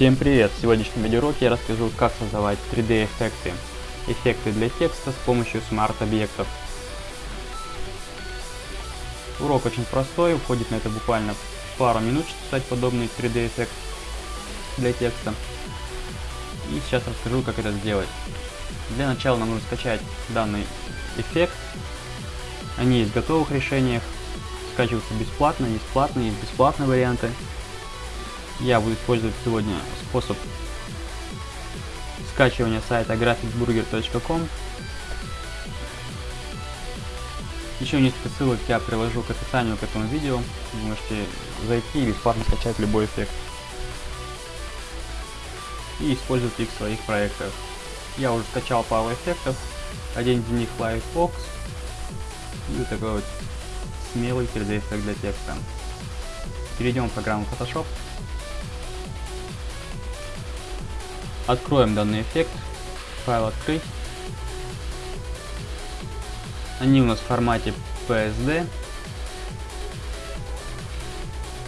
Всем привет! В сегодняшнем видеоуроке я расскажу, как создавать 3D эффекты. Эффекты для текста с помощью смарт-объектов. Урок очень простой, уходит на это буквально пару минут, чтобы создать подобный 3D эффект для текста. И сейчас расскажу, как это сделать. Для начала нам нужно скачать данный эффект. Они есть в готовых решениях, скачиваются бесплатно, есть платные, есть бесплатные варианты. Я буду использовать сегодня способ скачивания сайта graphicburger.com. Еще несколько ссылок я приложу к описанию к этому видео. Вы можете зайти и бесплатно скачать любой эффект. И использовать их в своих проектах. Я уже скачал пару эффектов. Один из них Livebox. И вот такой вот смелый 3D эффект для текста. Перейдем в программу Photoshop. Откроем данный эффект. Файл открыть. Они у нас в формате PSD.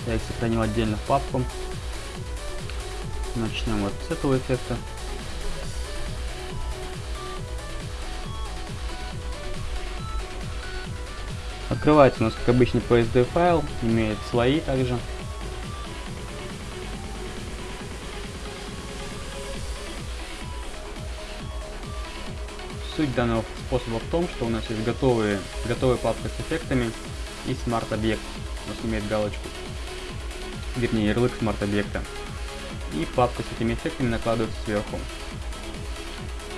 Я их сохранил отдельно в папку. Начнем вот с этого эффекта. Открывается у нас, как обычный PSD файл, имеет слои также. Суть данного способа в том, что у нас есть готовые, готовая папка с эффектами и смарт-объект. У нас имеет галочку, вернее ярлык смарт-объекта. И папка с этими эффектами накладывается сверху.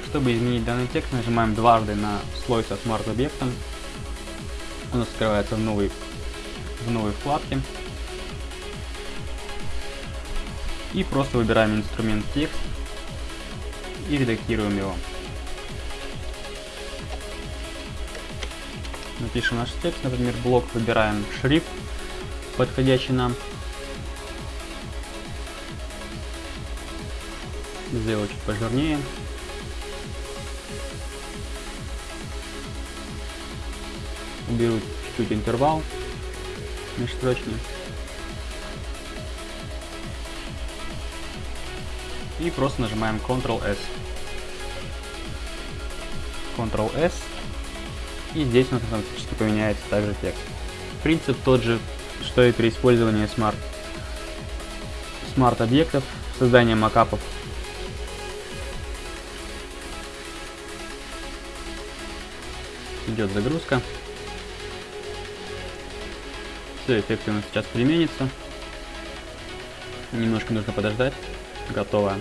Чтобы изменить данный текст, нажимаем дважды на слой со смарт-объектом. У нас открывается в новой, в новой вкладке. И просто выбираем инструмент текст и редактируем его. Напишем наш текст, например, блок, выбираем шрифт, подходящий нам. Сделаю чуть пожирнее. Уберу чуть-чуть интервал межстрочный. И просто нажимаем Ctrl-S. Ctrl-S и здесь у нас автоматически поменяется также текст. Принцип тот же, что и при использовании смарт, смарт объектов, создания макапов. Идет загрузка. Все, эффект у нас сейчас применится. Немножко нужно подождать. Готово.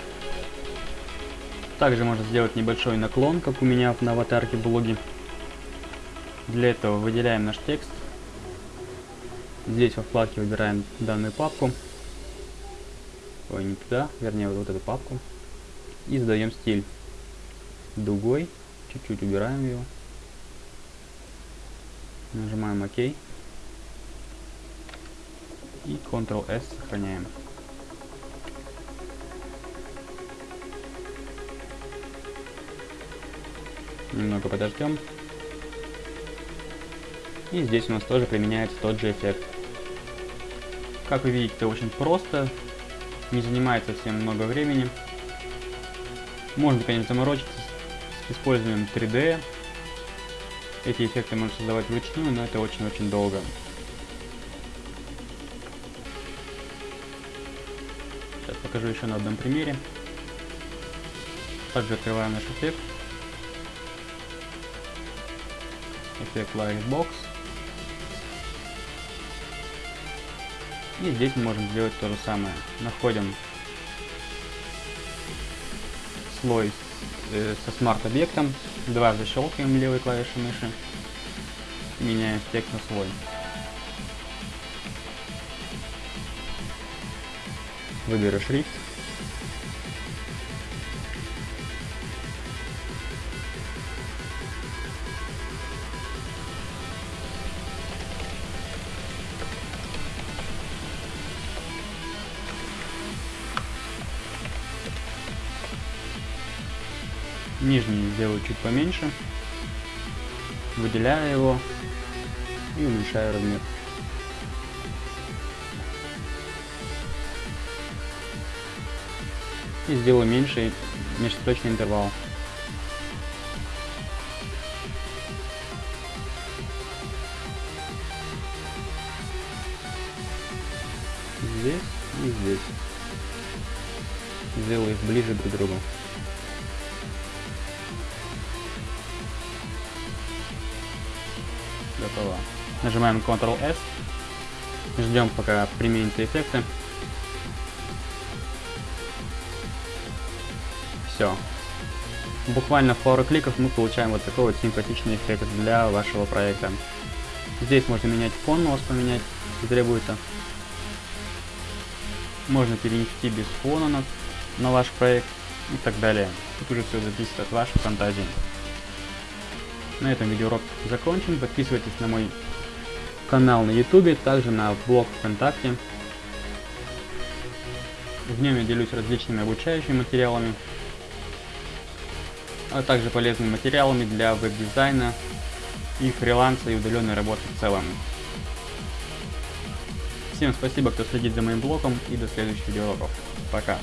Также можно сделать небольшой наклон, как у меня на аватарке блоге. Для этого выделяем наш текст. Здесь во вкладке выбираем данную папку. Ой, не туда, вернее вот, вот эту папку. И задаем стиль дугой. Чуть-чуть убираем его. Нажимаем ОК. И Ctrl-S сохраняем. Немного подождем. И здесь у нас тоже применяется тот же эффект. Как вы видите, это очень просто, не занимает совсем много времени. Можно, конечно, заморочиться с использованием 3D. Эти эффекты можно создавать вручную, но это очень-очень долго. Сейчас покажу еще на одном примере. Также открываем наш эффект. Эффект Lightbox. И здесь мы можем сделать то же самое. Находим слой э, со смарт-объектом, дважды щелкаем левой клавишей мыши, меняем текст на слой. Выберу шрифт. Нижний сделаю чуть поменьше. Выделяю его и уменьшаю размер. И сделаю меньший межцветочный интервал. Здесь и здесь. Сделаю их ближе друг к другу. Готово. Нажимаем Ctrl-S. Ждем, пока применятся эффекты. Все. Буквально в пару кликов мы получаем вот такой вот симпатичный эффект для вашего проекта. Здесь можно менять фон, у вас поменять, если требуется. Можно перенести без фона на, на ваш проект и так далее. Тут уже все зависит от вашей фантазии. На этом видеоурок закончен. Подписывайтесь на мой канал на YouTube, также на блог ВКонтакте. В нем я делюсь различными обучающими материалами, а также полезными материалами для веб-дизайна и фриланса и удаленной работы в целом. Всем спасибо, кто следит за моим блогом и до следующих видеоуроков. Пока.